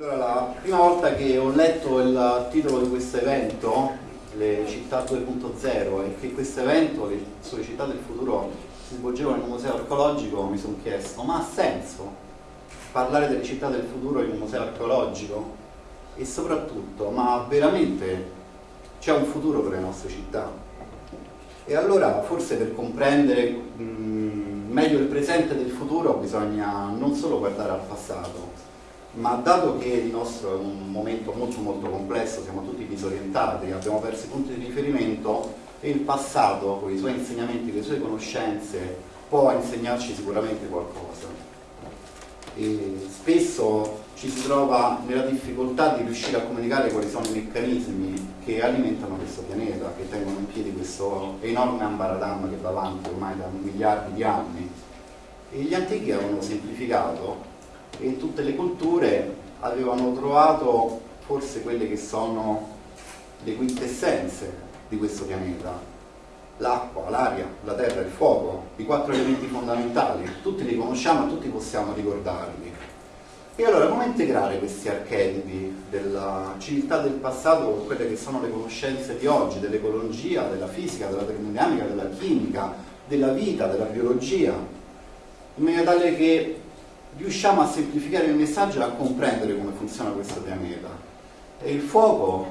Allora, la prima volta che ho letto il titolo di questo evento, le città 2.0, e che questo evento, le sue città del futuro, si svolgeva in un museo archeologico, mi sono chiesto, ma ha senso parlare delle città del futuro in un museo archeologico? E soprattutto, ma veramente c'è un futuro per le nostre città? E allora, forse per comprendere mh, meglio il presente del futuro, bisogna non solo guardare al passato, ma dato che il nostro è un momento molto molto complesso, siamo tutti disorientati, abbiamo perso i punti di riferimento e il passato, con i suoi insegnamenti, le sue conoscenze, può insegnarci sicuramente qualcosa. E spesso ci si trova nella difficoltà di riuscire a comunicare quali sono i meccanismi che alimentano questo pianeta, che tengono in piedi questo enorme ambaradam che va avanti ormai da miliardi di anni. E gli antichi avevano semplificato e in tutte le culture avevano trovato forse quelle che sono le quintessenze di questo pianeta l'acqua, l'aria, la terra, il fuoco, i quattro elementi fondamentali, tutti li conosciamo e tutti possiamo ricordarli. E allora come integrare questi archetipi della civiltà del passato con quelle che sono le conoscenze di oggi, dell'ecologia, della fisica, della termodinamica, della chimica, della vita, della biologia, in maniera tale che riusciamo a semplificare il messaggio e a comprendere come funziona questo pianeta. E il fuoco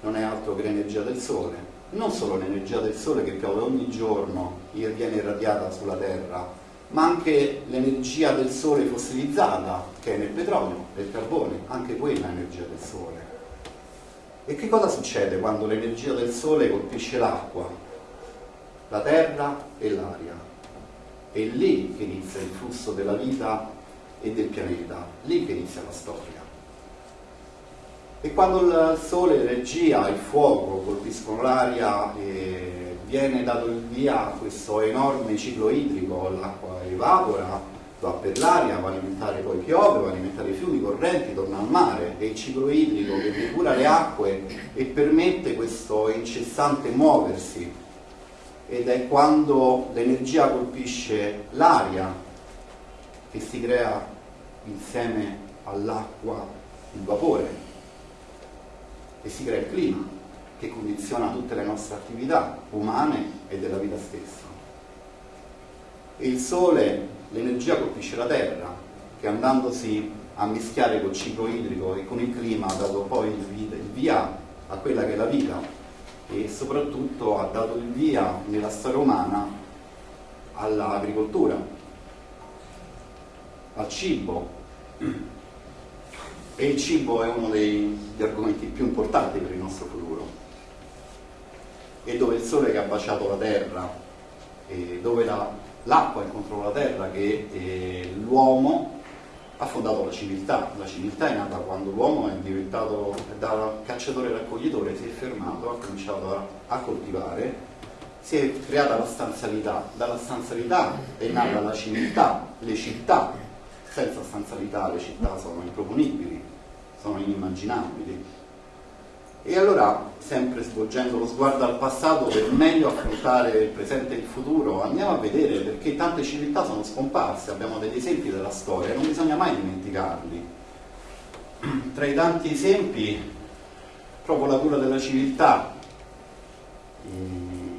non è altro che l'energia del Sole, non solo l'energia del Sole che piove ogni giorno e viene irradiata sulla Terra, ma anche l'energia del Sole fossilizzata, che è nel petrolio, nel carbone, anche quella è energia del Sole. E che cosa succede quando l'energia del Sole colpisce l'acqua, la terra e l'aria? È lì che inizia il flusso della vita e del pianeta, lì che inizia la storia. E quando il sole, l'energia, il fuoco colpiscono l'aria e viene dato il via a questo enorme ciclo idrico, l'acqua evapora, va per l'aria, va a alimentare poi piove, va a alimentare i fiumi, correnti, torna al mare, è il ciclo idrico che depura le acque e permette questo incessante muoversi ed è quando l'energia colpisce l'aria che si crea insieme all'acqua il vapore e si crea il clima che condiziona tutte le nostre attività umane e della vita stessa. E il sole, l'energia colpisce la terra che andandosi a mischiare col ciclo idrico e con il clima ha dato poi il via a quella che è la vita e soprattutto ha dato il via nella storia umana all'agricoltura, al cibo, e il cibo è uno degli argomenti più importanti per il nostro futuro. E dove il sole che ha baciato la terra, dove l'acqua la, incontrò la terra, che l'uomo ha fondato la civiltà. La civiltà è nata quando l'uomo è diventato da cacciatore-raccoglitore, si è fermato, ha cominciato a, a coltivare, si è creata la stanzialità. Dalla stanzialità è nata la civiltà, le città, senza stanzialità le città sono improponibili, sono inimmaginabili. E allora, sempre svolgendo lo sguardo al passato per meglio affrontare il presente e il futuro, andiamo a vedere perché tante civiltà sono scomparse, abbiamo degli esempi della storia, non bisogna mai dimenticarli. Tra i tanti esempi, proprio la cura della civiltà,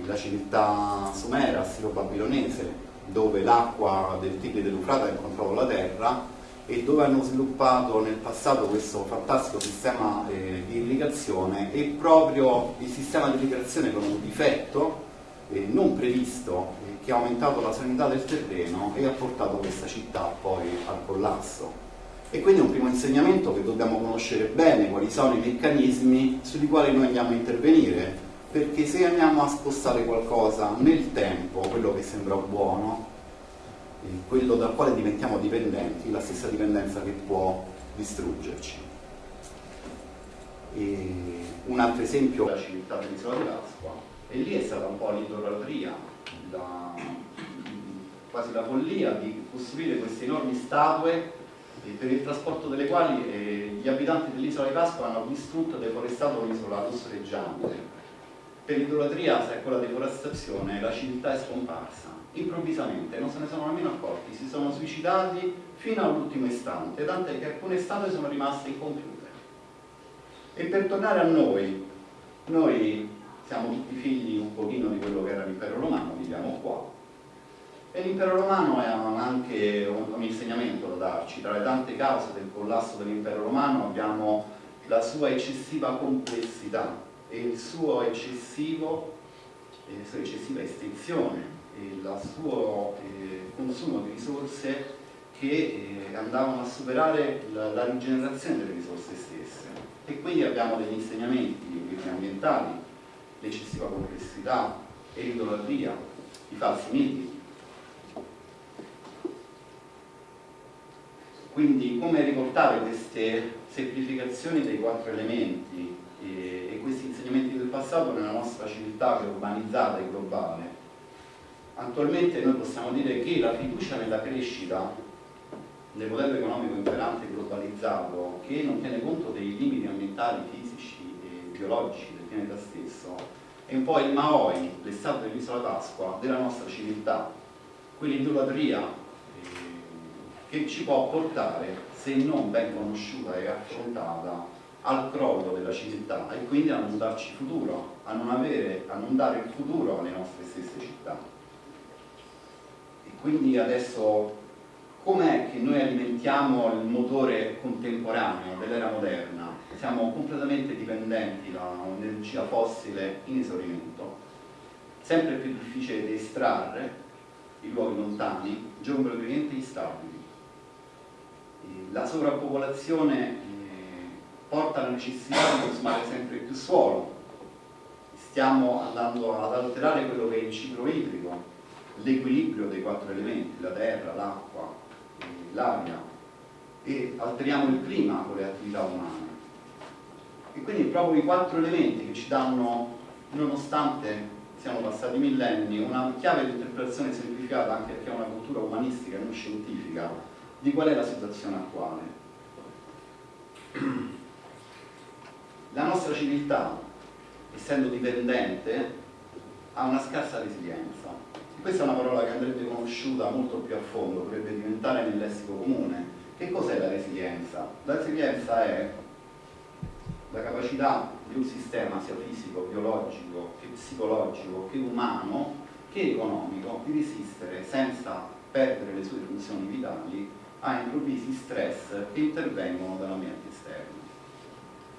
la civiltà sumera, assiro-babilonese, dove l'acqua del Tigri dell'Ufrata ha incontrato la terra e dove hanno sviluppato nel passato questo fantastico sistema eh, di irrigazione e proprio il sistema di irrigazione con un difetto eh, non previsto eh, che ha aumentato la salinità del terreno e ha portato questa città poi al collasso. E quindi è un primo insegnamento che dobbiamo conoscere bene quali sono i meccanismi sui quali noi andiamo a intervenire perché se andiamo a spostare qualcosa nel tempo, quello che sembra buono, quello dal quale diventiamo dipendenti, la stessa dipendenza che può distruggerci. E un altro esempio è la civiltà dell'isola di Pasqua, e lì è stata un po' l'idolatria, la, quasi la follia di costruire queste enormi statue per il trasporto delle quali eh, gli abitanti dell'isola di Pasqua hanno distrutto e deforestato l'isola lussureggiante per l'idolatria, se è quella deforestazione, la civiltà è scomparsa. Improvvisamente, non se ne sono nemmeno accorti, si sono suicidati fino all'ultimo istante, tant'è che alcune statue sono rimaste incompiute. E per tornare a noi, noi siamo tutti figli un pochino di quello che era l'impero romano, viviamo qua, e l'impero romano ha anche un, un insegnamento da darci, tra le tante cause del collasso dell'impero romano abbiamo la sua eccessiva complessità e il suo eccessivo, eh, sua eccessiva estensione e il suo eh, consumo di risorse che eh, andavano a superare la, la, rigenerazione delle risorse stesse e quindi abbiamo degli insegnamenti ambientali, l'eccessiva complessità e l'idolatria, i falsi miti. Quindi come riportare queste semplificazioni dei quattro elementi e, e questi insegnamenti del passato nella nostra civiltà che è urbanizzata e globale Attualmente noi possiamo dire che la fiducia nella crescita nel modello economico imperante globalizzato che non tiene conto dei limiti ambientali, fisici e biologici del pianeta stesso è un po' il Maoi, l'estate dell'isola Pasqua, della nostra civiltà, quell'idolatria eh, che ci può portare, se non ben conosciuta e affrontata, al crollo della civiltà e quindi a non darci futuro, a non, avere, a non dare il futuro alle nostre stesse città. Quindi adesso com'è che noi alimentiamo il motore contemporaneo dell'era moderna? Siamo completamente dipendenti da un'energia fossile in esaurimento, sempre più difficile da estrarre i luoghi lontani, geograficamente instabili. La sovrappopolazione eh, porta alla necessità di consumare sempre più suolo, stiamo andando ad alterare quello che è il ciclo idrico, l'equilibrio dei quattro elementi, la terra, l'acqua, l'aria e alteriamo il clima con le attività umane. E quindi proprio i quattro elementi che ci danno, nonostante siano passati millenni, una chiave di interpretazione semplificata anche perché è una cultura umanistica e non scientifica di qual è la situazione attuale. La nostra civiltà, essendo dipendente, ha una scarsa resilienza questa è una parola che andrebbe conosciuta molto più a fondo, dovrebbe diventare nel lessico comune. Che cos'è la resilienza? La resilienza è la capacità di un sistema sia fisico, biologico, che psicologico, che umano, che economico, di resistere senza perdere le sue funzioni vitali a improvvisi stress che intervengono dall'ambiente esterno.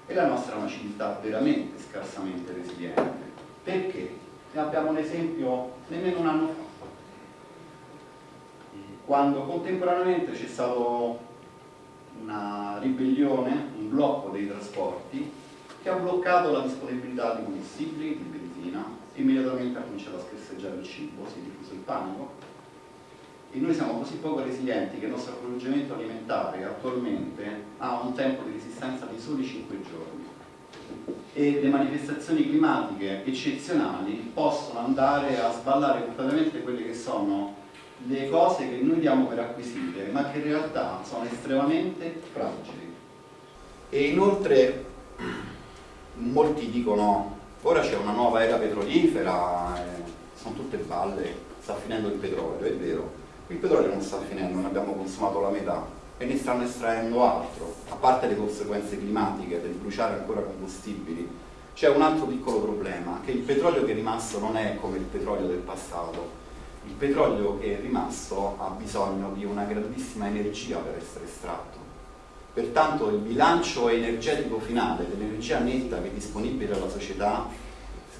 E la nostra è una civiltà veramente scarsamente resiliente. Perché? Ne abbiamo un esempio nemmeno un anno fa. Quando contemporaneamente c'è stata una ribellione, un blocco dei trasporti che ha bloccato la disponibilità di combustibili, di benzina, immediatamente ha cominciato a scarseggiare il cibo, si è diffuso il panico. E noi siamo così poco resilienti che il nostro approvvigionamento alimentare attualmente ha un tempo di resistenza di soli 5 giorni e le manifestazioni climatiche eccezionali possono andare a sballare completamente quelle che sono le cose che noi diamo per acquisite, ma che in realtà sono estremamente fragili. E inoltre molti dicono ora c'è una nuova era petrolifera, eh, sono tutte balle, sta finendo il petrolio, è vero, il petrolio non sta finendo, ne abbiamo consumato la metà, e ne stanno estraendo altro, a parte le conseguenze climatiche del bruciare ancora combustibili, c'è un altro piccolo problema, che il petrolio che è rimasto non è come il petrolio del passato, il petrolio che è rimasto ha bisogno di una grandissima energia per essere estratto. Pertanto il bilancio energetico finale dell'energia netta che è disponibile alla società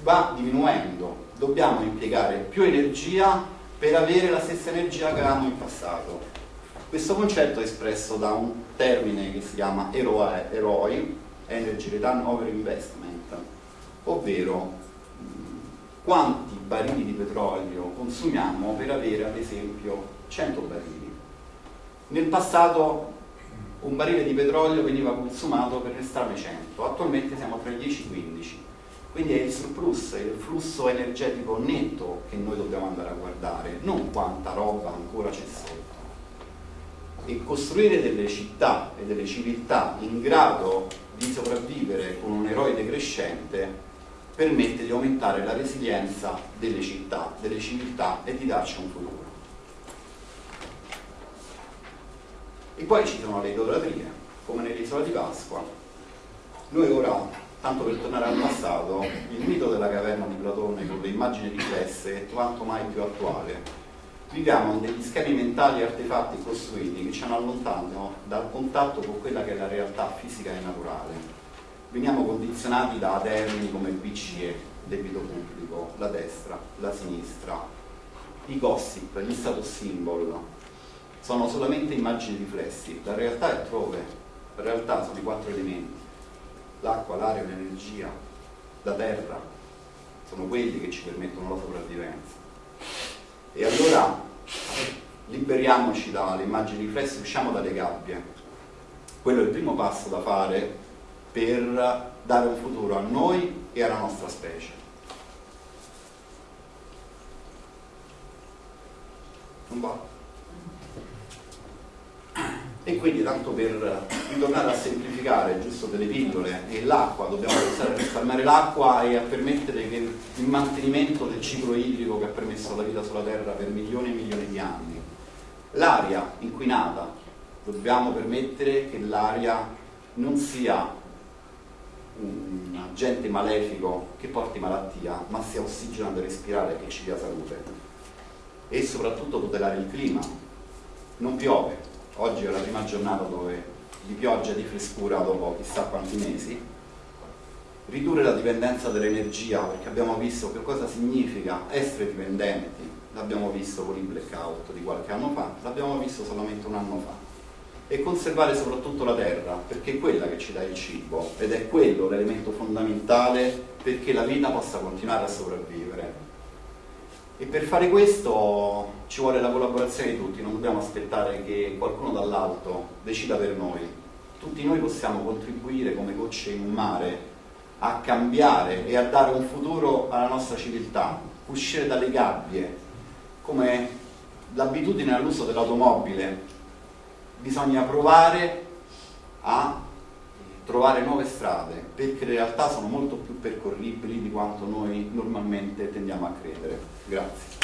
va diminuendo, dobbiamo impiegare più energia per avere la stessa energia che avevamo in passato questo concetto è espresso da un termine che si chiama EROI, Energy Return Over Investment, ovvero quanti barili di petrolio consumiamo per avere ad esempio 100 barili. Nel passato un barile di petrolio veniva consumato per restarne 100, attualmente siamo tra i 10 e i 15. Quindi è il surplus, il flusso energetico netto che noi dobbiamo andare a guardare, non quanta roba ancora c'è sotto e costruire delle città e delle civiltà in grado di sopravvivere con un eroe decrescente permette di aumentare la resilienza delle città, delle civiltà e di darci un futuro. E poi ci sono le idolatrie, come nell'isola di Pasqua. Noi ora, tanto per tornare al passato, il mito della caverna di Platone con le immagini riflesse è quanto mai più attuale. Viviamo degli schemi mentali e artefatti costruiti che ci allontanano dal contatto con quella che è la realtà fisica e naturale. Veniamo condizionati da termini come BCE, debito pubblico, la destra, la sinistra, i gossip, gli status symbol, sono solamente immagini riflessi, la realtà è altrove, la realtà sono i quattro elementi, l'acqua, l'aria, l'energia, la terra, sono quelli che ci permettono la sopravvivenza. E allora liberiamoci dalle immagini riflesse, usciamo dalle gabbie. Quello è il primo passo da fare per dare un futuro a noi e alla nostra specie. Non va? E quindi tanto per ritornare a semplificare giusto delle pillole e l'acqua, dobbiamo pensare a risparmiare l'acqua e a permettere che il mantenimento del ciclo idrico che ha permesso la vita sulla Terra per milioni e milioni di anni. L'aria inquinata, dobbiamo permettere che l'aria non sia un agente malefico che porti malattia, ma sia ossigeno da respirare che ci dia salute. E soprattutto tutelare il clima. Non piove. Oggi è la prima giornata dove di pioggia e di frescura dopo chissà quanti mesi. Ridurre la dipendenza dall'energia, perché abbiamo visto che cosa significa essere dipendenti. L'abbiamo visto con il blackout di qualche anno fa, l'abbiamo visto solamente un anno fa e conservare soprattutto la terra, perché è quella che ci dà il cibo ed è quello l'elemento fondamentale perché la vita possa continuare a sopravvivere. E per fare questo ci vuole la collaborazione di tutti, non dobbiamo aspettare che qualcuno dall'alto decida per noi. Tutti noi possiamo contribuire come gocce in un mare a cambiare e a dare un futuro alla nostra civiltà, uscire dalle gabbie, come l'abitudine all'uso dell'automobile bisogna provare a trovare nuove strade perché in realtà sono molto più percorribili di quanto noi normalmente tendiamo a credere. Grazie.